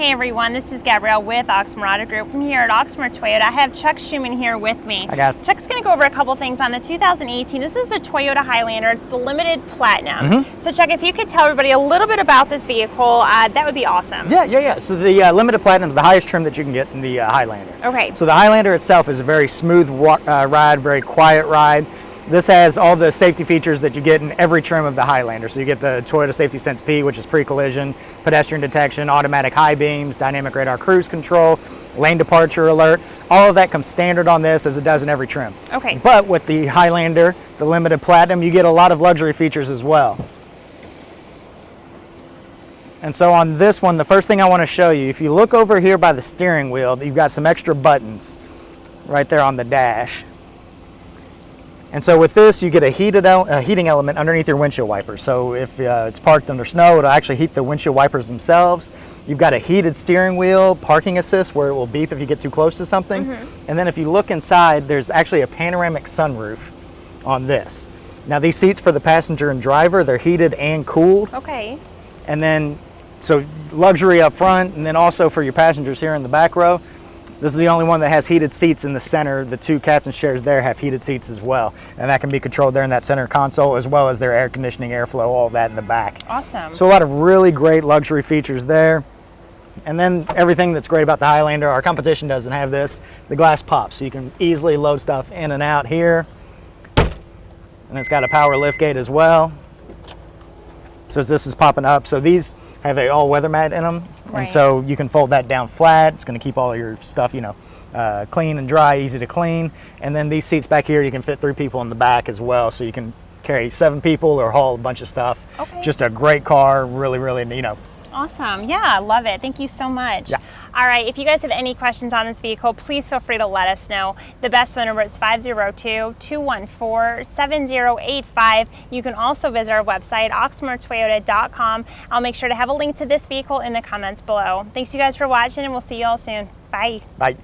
Hey everyone, this is Gabrielle with Oxmoor Auto Group. I'm here at Oxmoor Toyota. I have Chuck Schuman here with me. Hi guys. Chuck's going to go over a couple things on the 2018. This is the Toyota Highlander. It's the limited platinum. Mm -hmm. So Chuck, if you could tell everybody a little bit about this vehicle, uh, that would be awesome. Yeah, yeah, yeah. So the uh, limited platinum is the highest trim that you can get in the uh, Highlander. Okay. So the Highlander itself is a very smooth uh, ride, very quiet ride. This has all the safety features that you get in every trim of the Highlander. So you get the Toyota Safety Sense P, which is pre-collision, pedestrian detection, automatic high beams, dynamic radar cruise control, lane departure alert. All of that comes standard on this as it does in every trim. Okay. But with the Highlander, the limited platinum, you get a lot of luxury features as well. And so on this one, the first thing I want to show you, if you look over here by the steering wheel, you've got some extra buttons right there on the dash. And so with this, you get a heated a heating element underneath your windshield wipers. So if uh, it's parked under snow, it'll actually heat the windshield wipers themselves. You've got a heated steering wheel, parking assist, where it will beep if you get too close to something. Mm -hmm. And then if you look inside, there's actually a panoramic sunroof on this. Now these seats for the passenger and driver, they're heated and cooled. Okay. And then, so luxury up front, and then also for your passengers here in the back row, this is the only one that has heated seats in the center. The two captain's chairs there have heated seats as well. And that can be controlled there in that center console as well as their air conditioning, airflow, all that in the back. Awesome. So a lot of really great luxury features there. And then everything that's great about the Highlander, our competition doesn't have this, the glass pops. So you can easily load stuff in and out here. And it's got a power lift gate as well. So as this is popping up, so these have a all-weather mat in them, right. and so you can fold that down flat. It's going to keep all your stuff, you know, uh, clean and dry, easy to clean. And then these seats back here, you can fit three people in the back as well, so you can carry seven people or haul a bunch of stuff. Okay. Just a great car, really, really, you know, Awesome. Yeah, I love it. Thank you so much. Yeah. All right. If you guys have any questions on this vehicle, please feel free to let us know. The best phone number is 502-214-7085. You can also visit our website, oxmoortoyota.com. I'll make sure to have a link to this vehicle in the comments below. Thanks you guys for watching and we'll see you all soon. Bye. Bye.